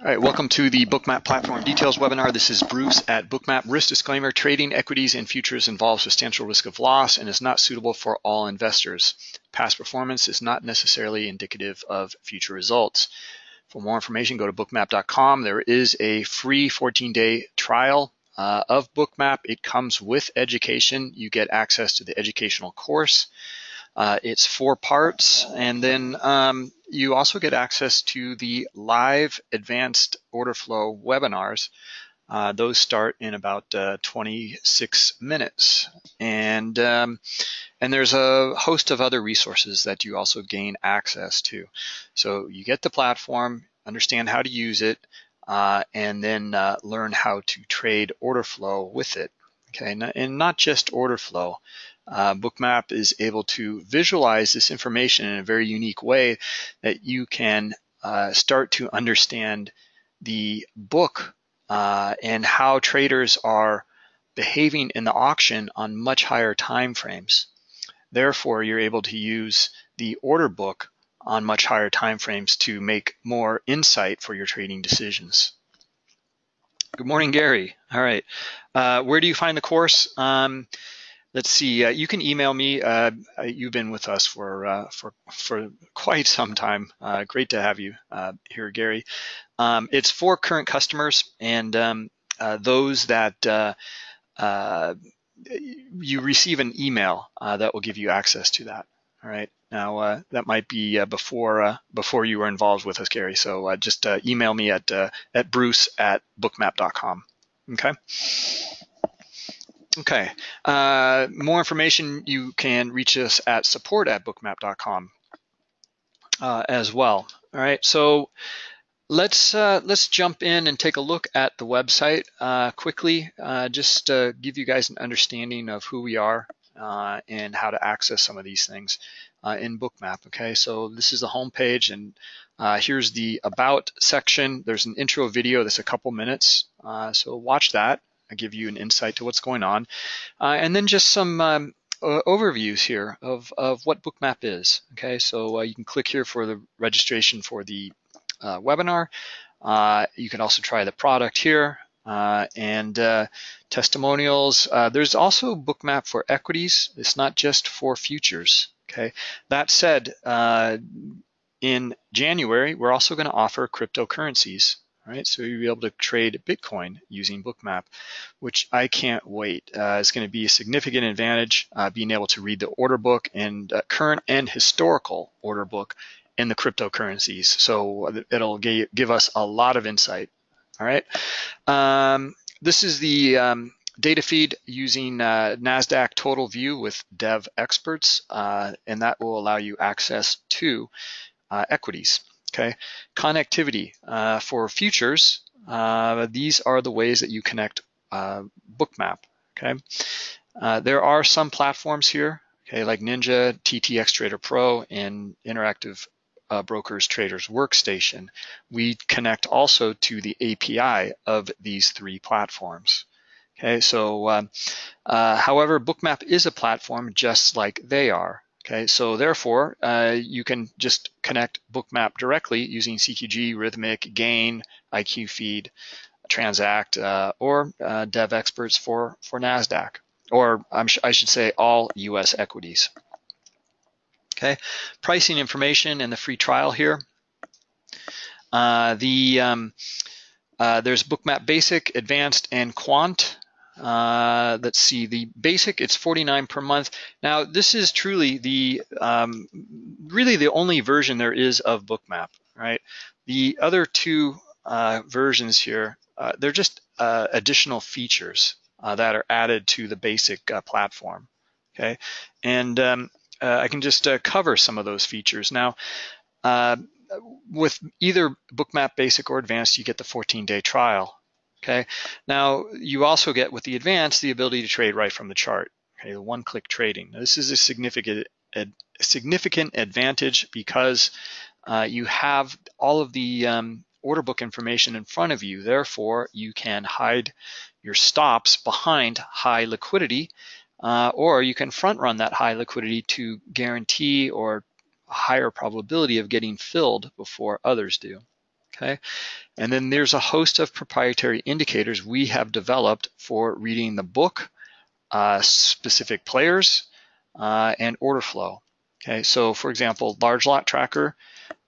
All right, welcome to the Bookmap Platform Details webinar. This is Bruce at Bookmap. Risk disclaimer, trading equities and futures involves substantial risk of loss and is not suitable for all investors. Past performance is not necessarily indicative of future results. For more information, go to bookmap.com. There is a free 14-day trial uh, of Bookmap. It comes with education. You get access to the educational course. Uh, it's four parts, and then um, you also get access to the live advanced order flow webinars. Uh, those start in about uh, 26 minutes, and um, and there's a host of other resources that you also gain access to. So you get the platform, understand how to use it, uh, and then uh, learn how to trade order flow with it. Okay, and not just order flow uh, Bookmap is able to visualize this information in a very unique way that you can uh, start to understand the book uh, and how traders are behaving in the auction on much higher time frames. Therefore, you're able to use the order book on much higher time frames to make more insight for your trading decisions. Good morning, Gary. All right. Uh, where do you find the course? Um, let's see. Uh, you can email me. Uh, uh, you've been with us for uh, for for quite some time. Uh, great to have you here, Gary. Um, it's for current customers and um, those that you receive an email that will give you access to that. All right. Now that might be before before you were involved with us, Gary. So just email me at at bruce at bookmap.com. Okay. Okay. Uh, more information, you can reach us at support at bookmap.com uh, as well. All right. So let's uh, let's jump in and take a look at the website uh, quickly. Uh, just to give you guys an understanding of who we are uh, and how to access some of these things in Bookmap. Okay. So this is the home page and here's the about section. There's an intro video that's a couple minutes. so watch that. I give you an insight to what's going on. Uh, and then just some um, uh, overviews here of, of what Bookmap is. Okay, so uh, you can click here for the registration for the uh, webinar. Uh, you can also try the product here. Uh, and testimonials. there's also Bookmap for equities. It's not just for futures. Okay. That said, in January, we're also going to offer cryptocurrencies right? So you'll be able to trade Bitcoin using Bookmap, which I can't wait. Uh, it's going to be a significant advantage uh, being able to read the order book and uh, current and historical order book in the cryptocurrencies. So it'll give us a lot of insight. All right. Um, this is the um, data feed using uh, NASDAQ Total View with Devexperts, uh, and that will allow you access to uh, equities. Okay, connectivity uh, for futures. Uh, these are the ways that you connect uh, Bookmap. Okay, there are some platforms here. Okay, like Ninja, TTX Trader Pro, and Interactive uh, Brokers Traders Workstation. We connect also to the API of these three platforms. Okay, so um, uh, however, Bookmap is a platform just like they are. Okay, so therefore, uh, you can just connect Bookmap directly using CQG, Rithmic, Gain, IQFeed, Transact, uh, or uh, Devexperts for, for NASDAQ, or i should say all US equities. Okay, pricing information and the free trial here. Uh, the um, uh, There's Bookmap Basic, Advanced, and Quant. Uh, let's see, the basic, it's 49 per month. Now, this is truly the, um, really the only version there is of Bookmap, right? The other two uh, versions here, uh, they're just uh, additional features that are added to the basic platform, okay? And um, I can just cover some of those features. Now, with either Bookmap Basic or Advanced, you get the 14-day trial. Okay. Now you also get with the advanced the ability to trade right from the chart. Okay, the one-click trading. Now, this is a significant significant advantage because uh, you have all of the um, order book information in front of you. Therefore, you can hide your stops behind high liquidity, uh, or you can front run that high liquidity to guarantee or higher probability of getting filled before others do. okay? And then there's a host of proprietary indicators we have developed for reading the book, uh, specific players, uh, and order flow. Okay, so for example, large lot tracker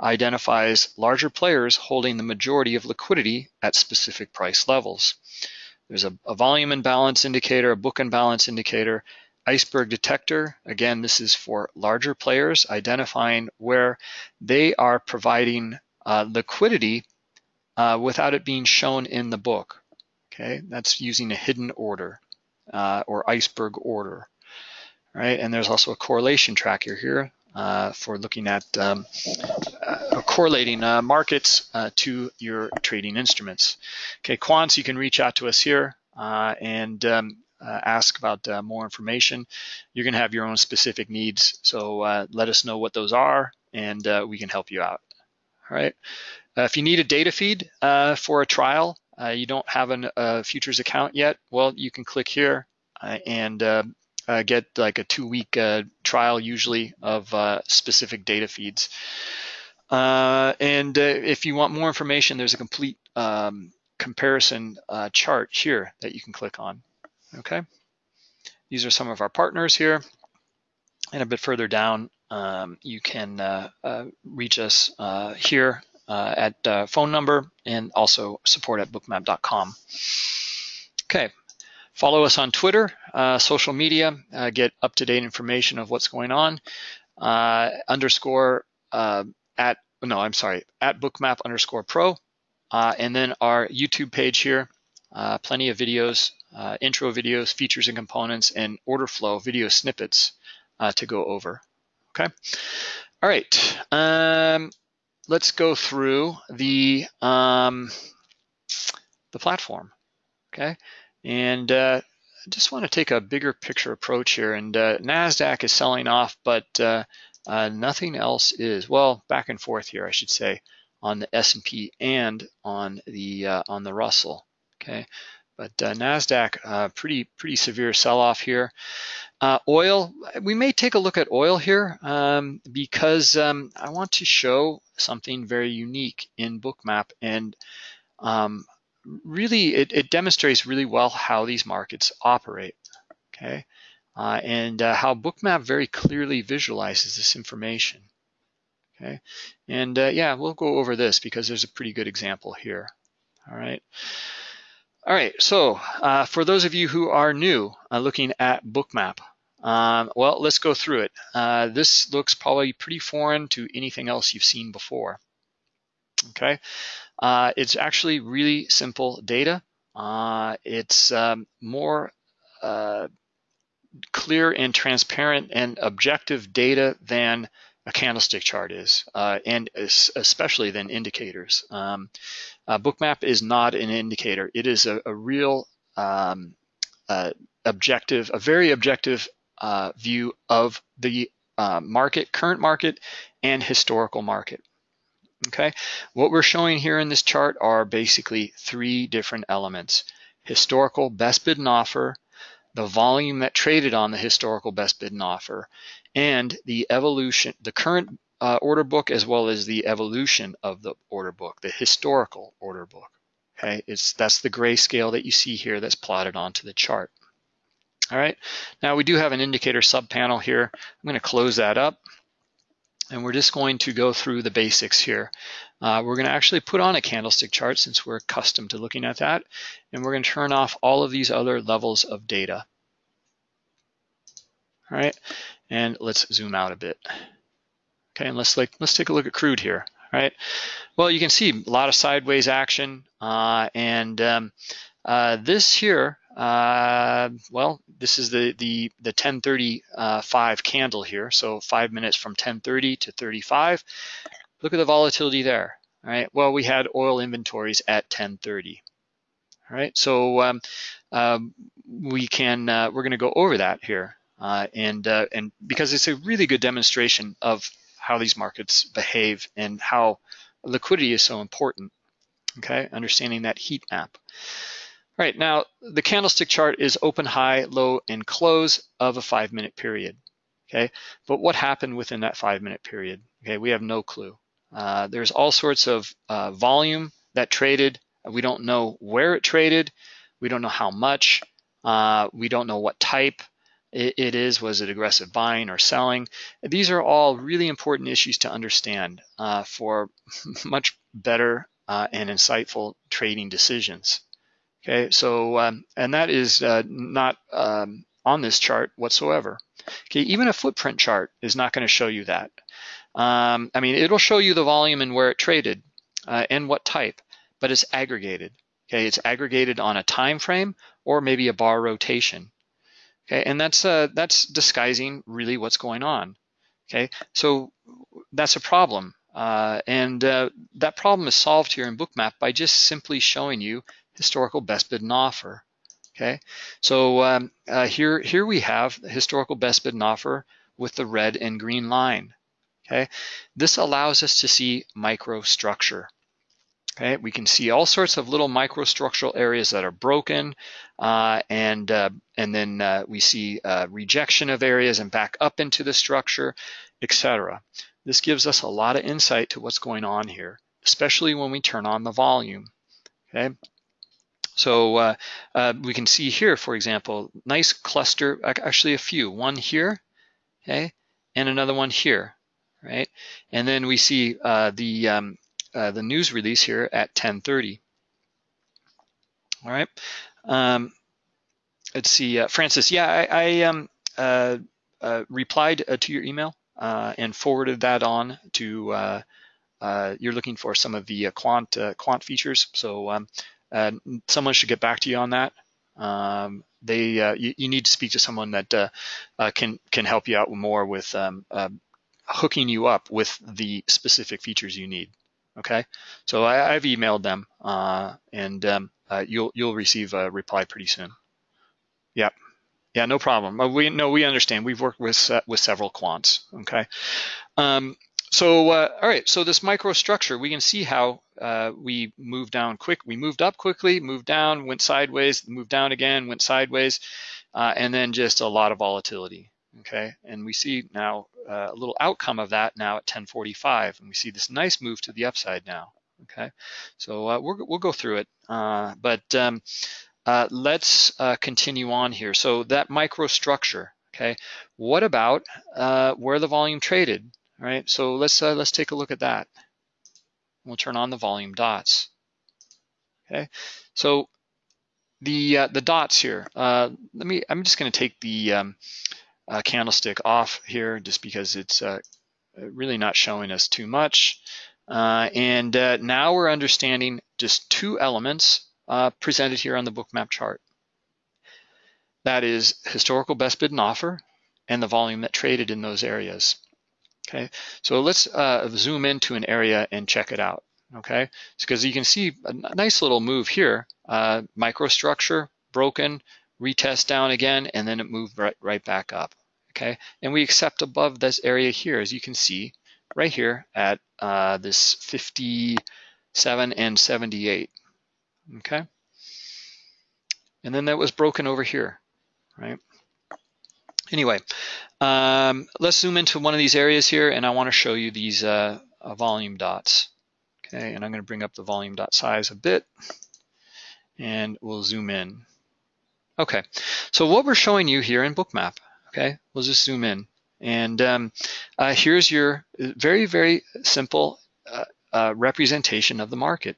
identifies larger players holding the majority of liquidity at specific price levels. There's a, a volume imbalance indicator, a book imbalance indicator, iceberg detector. Again, this is for larger players identifying where they are providing uh, liquidity uh, without it being shown in the book. Okay, that's using a hidden order uh, or iceberg order, right? And there's also a correlation tracker here uh, for looking at um, uh, correlating uh, markets uh, to your trading instruments. Okay, quants, you can reach out to us here uh, and um, uh, ask about more information. You're going to have your own specific needs, so let us know what those are, and we can help you out. All right. if you need a data feed for a trial, you don't have a uh, futures account yet, well, you can click here uh, and uh, uh, get like a two-week uh, trial usually of uh, specific data feeds. Uh, and uh, if you want more information, there's a complete um, comparison chart here that you can click on. Okay, these are some of our partners here. And a bit further down, um, you can reach us here at phone number and also support at bookmap.com. Okay, Follow us on Twitter, uh, social media, uh, get up-to-date information of what's going on. Uh, underscore uh, at, no, I'm sorry, at bookmap underscore pro. Uh, and then our YouTube page here, uh, plenty of videos, intro videos, features and components, and order flow video snippets to go over, okay? All right, um, let's go through the, um, the platform, okay? And uh, I just want to take a bigger picture approach here. And uh, NASDAQ is selling off, but uh, uh nothing else is. Well, back and forth here, I should say, on the S&P and on the uh, on the Russell. Okay, but uh, NASDAQ, pretty pretty severe sell-off here. oil, we may take a look at oil here um, because um, I want to show something very unique in Bookmap and um, really, it, it, demonstrates really well how these markets operate, okay? Uh, and uh, how Bookmap very clearly visualizes this information, okay? And uh, yeah, we'll go over this because there's a pretty good example here, all right? All right, so uh, for those of you who are new uh, looking at Bookmap, um, well, let's go through it. Uh, this looks probably pretty foreign to anything else you've seen before. Okay, uh, it's actually really simple data. Uh, it's um, more uh, clear and transparent and objective data than a candlestick chart is, uh, and especially than indicators. Um, Bookmap is not an indicator. It is a, a real um, uh, objective, a very objective uh, view of the market, current market, and historical market. Okay, what we're showing here in this chart are basically three different elements. Historical best bid and offer, the volume that traded on the historical best bid and offer, and the evolution, the current uh, order book as well as the evolution of the order book, the historical order book. Okay, it's that's the gray scale that you see here that's plotted onto the chart. All right, now we do have an indicator subpanel here. I'm going to close that up and we're just going to go through the basics here. Uh, we're going to actually put on a candlestick chart since we're accustomed to looking at that, and we're going to turn off all of these other levels of data. All right, and let's zoom out a bit. Okay, and let's like let's take a look at crude here. All right, well you can see a lot of sideways action, uh, and um, uh, this here uh, well, this is the the the 1035 candle here. So five minutes from 1030 to 35. Look at the volatility there. All right. Well, we had oil inventories at 1030. All right. So um, um, we can uh, we're going to go over that here, uh, and uh, and because it's a really good demonstration of how these markets behave and how liquidity is so important. Okay, understanding that heat map. All right, now the candlestick chart is open, high, low, and close of a five minute period, okay? But what happened within that five minute period? Okay, we have no clue, Uh, there's all sorts of uh, volume that traded. We don't know where it traded. We don't know how much. Uh, we don't know what type it, it is. Was it aggressive buying or selling? These are all really important issues to understand uh, for much better uh, and insightful trading decisions. Okay, so um, and that is not um, on this chart whatsoever. Okay, even a footprint chart is not going to show you that. Um, I mean, it'll show you the volume and where it traded uh, and what type, but it's aggregated. Okay, it's aggregated on a time frame or maybe a bar rotation. Okay, and that's uh, that's disguising really what's going on. Okay, so that's a problem, uh, and uh, that problem is solved here in Bookmap by just simply showing you historical best bid and offer. Okay, so um, uh, here here we have historical best bid and offer with the red and green line. Okay, this allows us to see microstructure. Okay, we can see all sorts of little microstructural areas that are broken, uh, and uh, and then uh, we see uh, rejection of areas and back up into the structure, etc. This gives us a lot of insight to what's going on here, especially when we turn on the volume. Okay, so uh, uh, we can see here, for example, nice cluster, actually a few, one here, okay, and another one here, right? And then we see the um, uh, the news release here at 10:30. All right. Um, let's see, uh, Francis. Yeah, I, I um, uh, uh replied uh, to your email uh, and forwarded that on to. you're looking for some of the quant quant features, so um, someone should get back to you on that. Um, they you, you, need to speak to someone that can can help you out more with um, hooking you up with the specific features you need. Okay, so I, have emailed them, uh, and um, uh, you'll you'll receive a reply pretty soon. Yep. Yeah, no problem. Uh, we no, we understand. We've worked with uh, with several quants. Okay. So uh, all right. So this microstructure, we can see how uh, we moved down quick. We moved up quickly, moved down, went sideways, moved down again, went sideways, and then just a lot of volatility okay? And we see now uh, a little outcome of that now at 1045, and we see this nice move to the upside now, okay? So uh, we will go through it, uh, but um, uh, let's uh, continue on here. So that microstructure, okay? What about uh, where the volume traded, all right? So let's, let's take a look at that. We'll turn on the volume dots, okay? So the the dots here. let me. I'm just going to take the um, uh, candlestick off here just because it's uh, really not showing us too much. Uh, and uh, now we're understanding just two elements uh, presented here on the bookmap chart. That is historical best bid and offer and the volume that traded in those areas. Okay, so let's uh, zoom into an area and check it out. Okay, because you can see a nice little move here, microstructure broken, retest down again, and then it moved right, right back up okay? And we accept above this area here, as you can see, right here at uh, this 57 and 78, okay? And then that was broken over here, right? Anyway, um, let's zoom into one of these areas here, and I want to show you these uh, uh, volume dots. Okay, and I'm going to bring up the volume dot size a bit, and we'll zoom in. Okay, so what we're showing you here in Bookmap Okay, we'll just zoom in. And um, uh, here's your very, very simple uh, uh, representation of the market.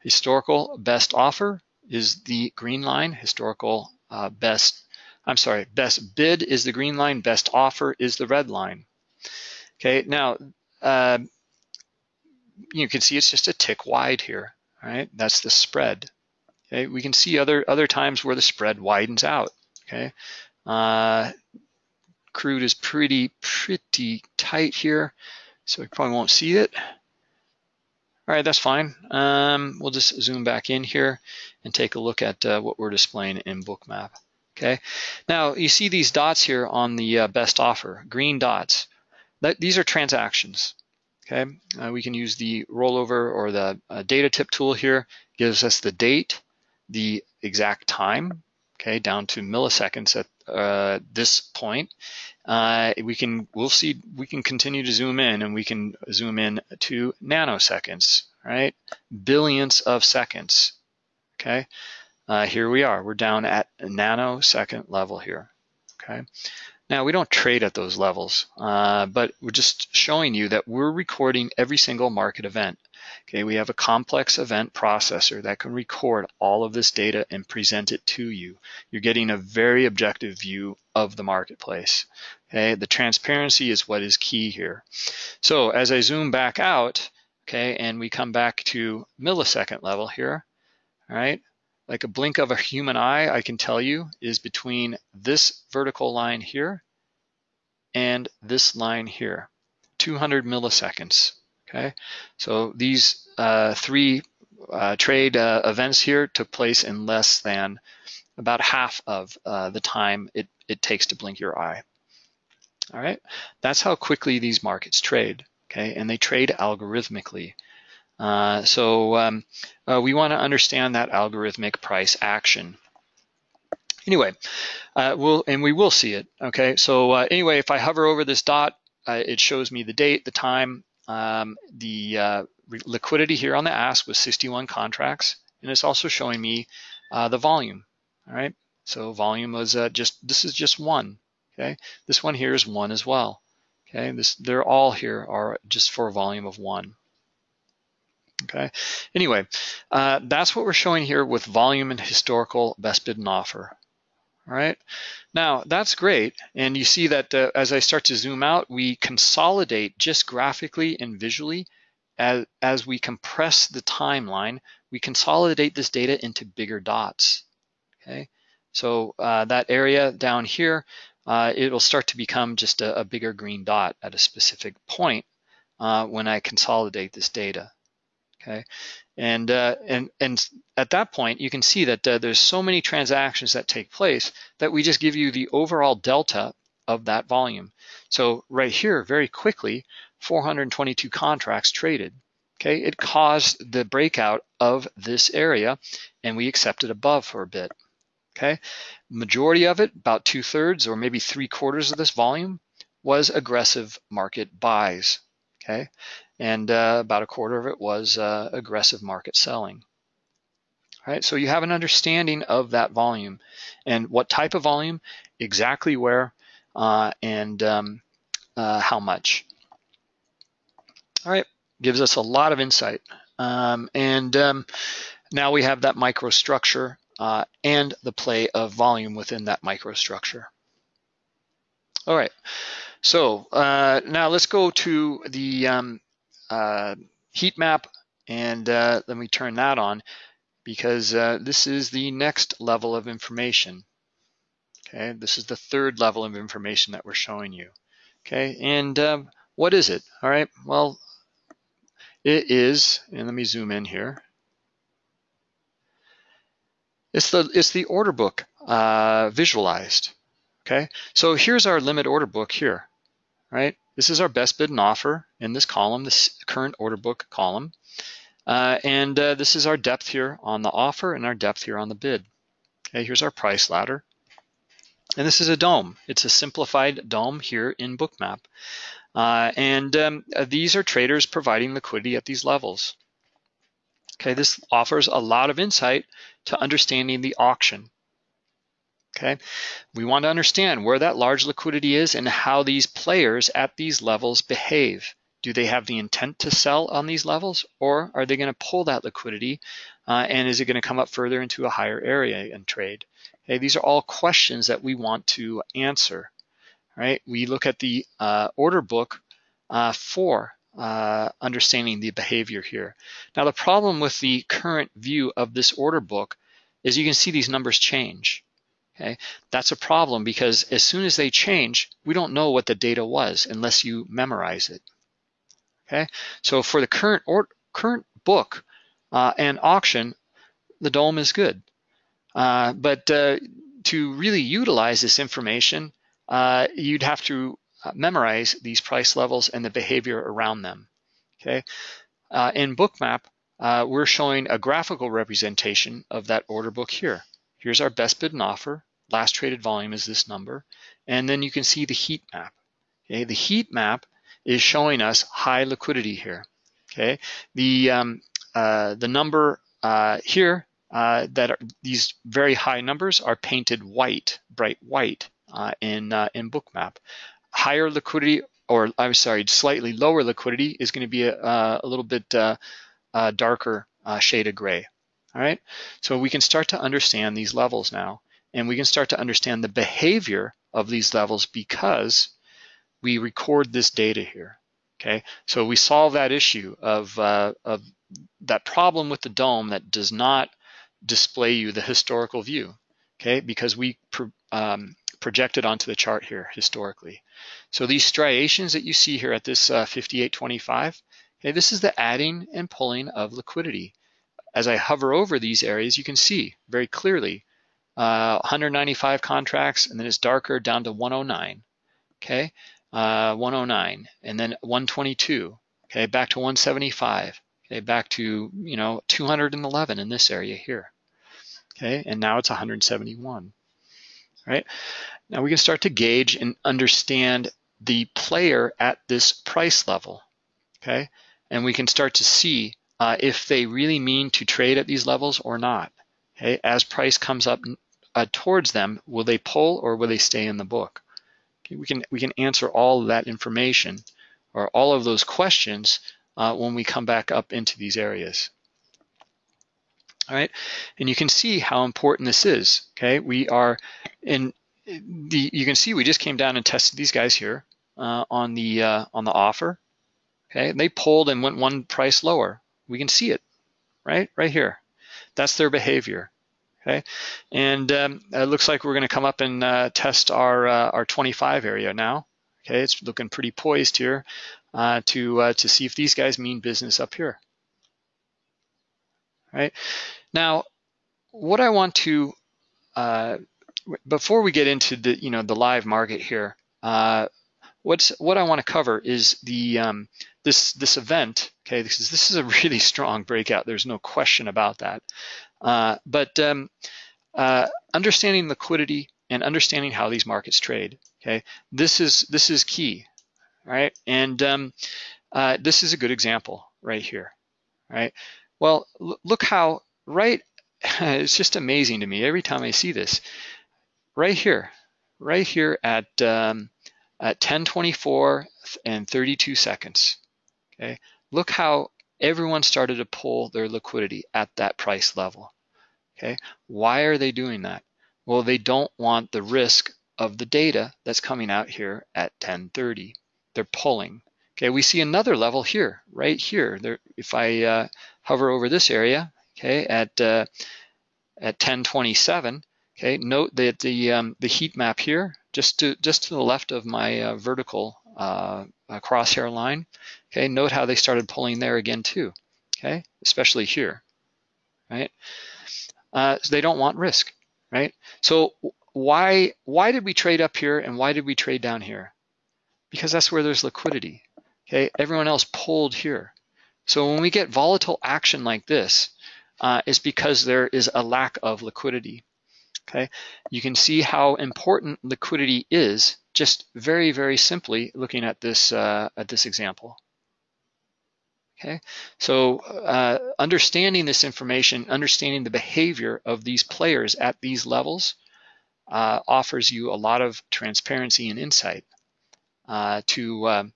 Historical best offer is the green line. Historical uh, best, I'm sorry, best bid is the green line. Best offer is the red line. Okay, now uh, you can see it's just a tick wide here. Right, that's the spread. Okay, we can see other other times where the spread widens out. Okay, uh, crude is pretty, pretty tight here, so we probably won't see it. All right, that's fine. Um, we'll just zoom back in here and take a look at uh, what we're displaying in Bookmap. Okay, now you see these dots here on the uh, best offer, green dots. That, these are transactions. Okay, uh, we can use the rollover or the uh, data tip tool here. Gives us the date, the exact time, okay, down to milliseconds at uh, this point, uh, we can we'll see we can continue to zoom in and we can zoom in to nanoseconds, right? Billions of seconds. Okay, uh, here we are. We're down at a nanosecond level here. Okay, now we don't trade at those levels, uh, but we're just showing you that we're recording every single market event. Okay, we have a complex event processor that can record all of this data and present it to you. You're getting a very objective view of the marketplace. Okay, the transparency is what is key here. So as I zoom back out, okay, and we come back to millisecond level here, all right, like a blink of a human eye, I can tell you, is between this vertical line here and this line here, 200 milliseconds. Okay, so these uh, three uh, trade uh, events here took place in less than about half of uh, the time it, it takes to blink your eye. All right, that's how quickly these markets trade, okay? And they trade algorithmically. Uh, so um, uh, we wanna understand that algorithmic price action. Anyway, we'll, and we will see it, okay? So anyway, if I hover over this dot, it shows me the date, the time, um, the uh, liquidity here on the ask was 61 contracts, and it's also showing me uh, the volume. All right, so volume was uh, just this is just one. Okay, this one here is one as well. Okay, this they're all here are just for a volume of one. Okay, anyway, uh, that's what we're showing here with volume and historical best bid and offer. All right, now that's great. And you see that uh, as I start to zoom out, we consolidate just graphically and visually as, as we compress the timeline, we consolidate this data into bigger dots, okay? So uh, that area down here, uh, it will start to become just a, a, bigger green dot at a specific point uh, when I consolidate this data, okay? And, uh, and, and at that point, you can see that uh, there's so many transactions that take place that we just give you the overall delta of that volume. So right here, very quickly, 422 contracts traded. Okay, it caused the breakout of this area and we accepted above for a bit. Okay, majority of it, about two thirds or maybe three quarters of this volume was aggressive market buys. Okay, and uh, about a quarter of it was uh, aggressive market selling. All right, so you have an understanding of that volume and what type of volume, exactly where, uh, and um, uh, how much. All right, gives us a lot of insight. Um, and um, now we have that microstructure uh, and the play of volume within that microstructure. All right, so uh, now let's go to the um, uh, heat map and uh, let me turn that on because uh, this is the next level of information. Okay, this is the third level of information that we're showing you. Okay, and um, what is it? All right, well, it is, and let me zoom in here. It's the it's the order book uh, visualized. Okay, so here's our limit order book here, right? This is our best bid and offer in this column, this current order book column. Uh, and uh, this is our depth here on the offer and our depth here on the bid. Okay, here's our price ladder. And this is a DOM. It's a simplified DOM here in Bookmap. Uh, and um, uh, these are traders providing liquidity at these levels. Okay, this offers a lot of insight to understanding the auction. Okay, we want to understand where that large liquidity is and how these players at these levels behave. Do they have the intent to sell on these levels or are they going to pull that liquidity uh, and is it going to come up further into a higher area and trade? Okay, these are all questions that we want to answer. Right? We look at the uh, order book uh, for uh, understanding the behavior here. Now the problem with the current view of this order book is you can see these numbers change. Okay, that's a problem because as soon as they change, we don't know what the data was unless you memorize it. Okay, so for the current or current book uh, and auction, the DOM is good. Uh, but uh, to really utilize this information, uh, you'd have to uh, memorize these price levels and the behavior around them. Okay, uh, in Bookmap, we're showing a graphical representation of that order book here. Here's our best bid and offer last traded volume is this number. And then you can see the heat map. Okay, the heat map is showing us high liquidity here. Okay, the um, uh, the number uh, here uh, that are, these very high numbers are painted white, bright white uh, in uh, in Bookmap. Higher liquidity, or I'm sorry, slightly lower liquidity is going to be a, a little bit darker shade of gray. All right, so we can start to understand these levels now, and we can start to understand the behavior of these levels because we record this data here. Okay, so we solve that issue of, uh, of that problem with the DOM that does not display you the historical view, okay, because we pro um, projected onto the chart here historically. So these striations that you see here at this uh, 5825, okay, this is the adding and pulling of liquidity. As I hover over these areas, you can see very clearly uh, 195 contracts, and then it's darker down to 109, okay? Uh, 109, and then 122, okay, back to 175, okay, back to, you know, 211 in this area here, okay, and now it's 171, right? Now we can start to gauge and understand the player at this price level, okay? And we can start to see uh, if they really mean to trade at these levels or not. Okay, as price comes up uh, towards them, will they pull or will they stay in the book? Okay, we can we can answer all of that information or all of those questions uh, when we come back up into these areas. All right, and you can see how important this is. Okay, we are in the. You can see we just came down and tested these guys here uh, on the uh, on the offer. Okay, and they pulled and went one price lower. We can see it, right, right here. That's their behavior. Okay, and um, it looks like we're going to come up and uh, test our uh, our 25 area now. Okay, it's looking pretty poised here uh, to uh, to see if these guys mean business up here. Right now, what I want to uh, before we get into the you know the live market here, uh, what's what I want to cover is the um, this this event. Okay, this is this is a really strong breakout. There's no question about that. Uh, but um, uh, understanding liquidity and understanding how these markets trade, okay, this is this is key, right? And um, uh, this is a good example right here, right? Well, look how right. it's just amazing to me every time I see this. Right here, right here at um, at 10:24 and 32 seconds. Okay, look how everyone started to pull their liquidity at that price level. Okay, why are they doing that? Well, they don't want the risk of the data that's coming out here at 1030. They're pulling. Okay, we see another level here, right here. There, if I uh, hover over this area, okay, at uh, at 1027, okay, note that the um, the heat map here, just to just to the left of my uh, vertical uh, crosshair line, Okay, note how they started pulling there again too, okay, especially here, right? Uh, so they don't want risk, right? So why why did we trade up here and why did we trade down here? Because that's where there's liquidity, okay? Everyone else pulled here. So when we get volatile action like this, uh, it's because there is a lack of liquidity, okay? You can see how important liquidity is just very, very simply looking at this, uh, at this example. Okay, so uh, understanding this information, understanding the behavior of these players at these levels uh, offers you a lot of transparency and insight uh, to um,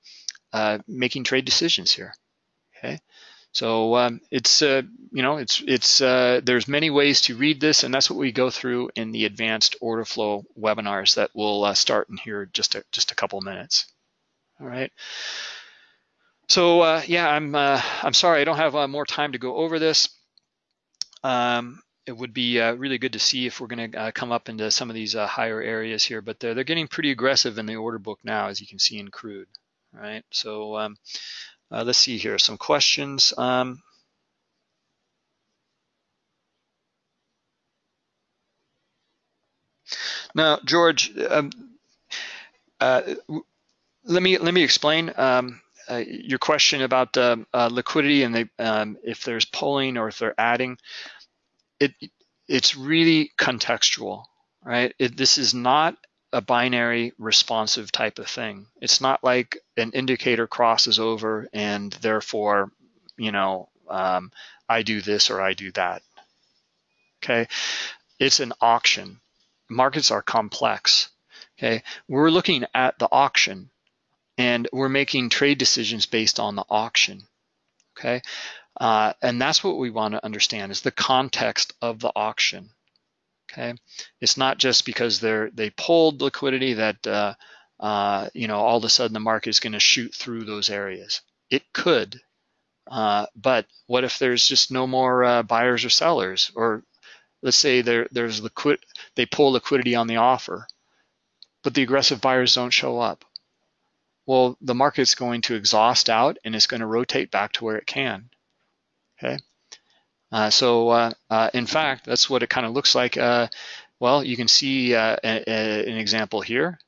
uh, making trade decisions here. Okay, so um, it's uh, you know it's it's uh, there's many ways to read this, and that's what we go through in the advanced order flow webinars that will start in here just a, just a couple minutes. All right. So uh, yeah, I'm uh, I'm sorry I don't have uh, more time to go over this. Um, it would be uh, really good to see if we're going to uh, come up into some of these uh, higher areas here, but they're, they're getting pretty aggressive in the order book now, as you can see in crude. Right. So um, let's see here some questions. Um, now, George, um, let me let me explain. Um, uh, your question about uh, uh, liquidity and um, if there's pulling or if they're adding, it it's really contextual. right? It, this is not a binary responsive type of thing. It's not like an indicator crosses over and therefore, you know, um, I do this or I do that. Okay, it's an auction. Markets are complex. Okay, we're looking at the auction and we're making trade decisions based on the auction. Okay, uh, and that's what we want to understand is the context of the auction. Okay, it's not just because they're they pulled liquidity that uh, uh, you know all of a sudden the market is going to shoot through those areas. It could, uh, but what if there's just no more uh, buyers or sellers, or let's say there there's liquid they pull liquidity on the offer, but the aggressive buyers don't show up. Well, the market's going to exhaust out and it's going to rotate back to where it can. Okay. Uh, so uh, uh, in fact, that's what it kind of looks like. Well, you can see a, a, an example here,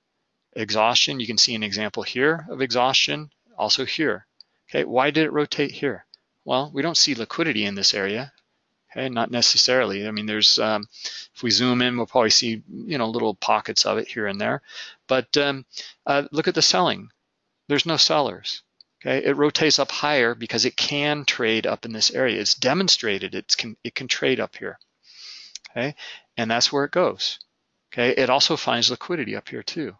exhaustion. You can see an example here of exhaustion, also here. Okay, why did it rotate here? Well, we don't see liquidity in this area. Okay, not necessarily. I mean, there's, um, if we zoom in, we'll probably see, you know, little pockets of it here and there. But um, uh, look at the selling. There's no sellers. Okay, it rotates up higher because it can trade up in this area. It's demonstrated it can, it can trade up here. Okay, and that's where it goes. Okay, it also finds liquidity up here too.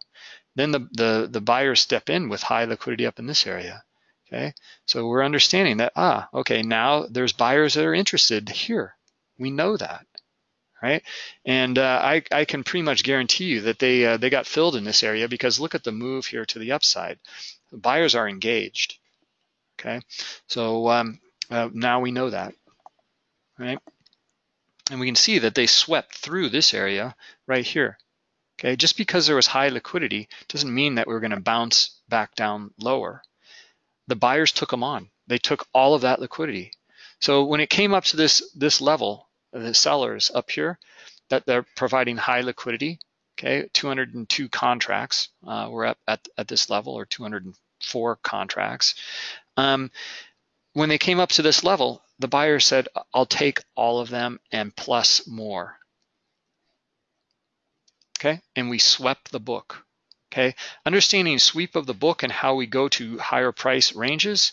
Then the, the, the buyers step in with high liquidity up in this area. Okay, so we're understanding that, ah, okay, now there's buyers that are interested here. We know that, right? And uh, I, I can pretty much guarantee you that they, uh, they got filled in this area because look at the move here to the upside. Buyers are engaged, okay? So um, uh, now we know that, right? And we can see that they swept through this area right here. Okay, just because there was high liquidity doesn't mean that we we're going to bounce back down lower the buyers took them on. They took all of that liquidity. So when it came up to this this level, the sellers up here, that they're providing high liquidity. Okay, 202 contracts uh, were up at, at this level, or 204 contracts. Um, when they came up to this level, the buyer said, "I'll take all of them and plus more." Okay, and we swept the book. Okay, understanding sweep of the book and how we go to higher price ranges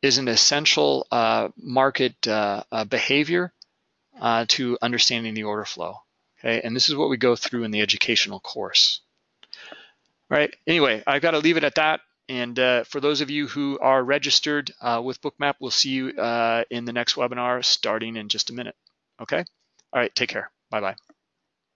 is an essential uh, market uh, uh, behavior uh, to understanding the order flow. Okay, and this is what we go through in the educational course. All right, anyway, I've got to leave it at that. And uh, for those of you who are registered uh, with Bookmap, we'll see you in the next webinar starting in just a minute. Okay, all right, take care. Bye-bye.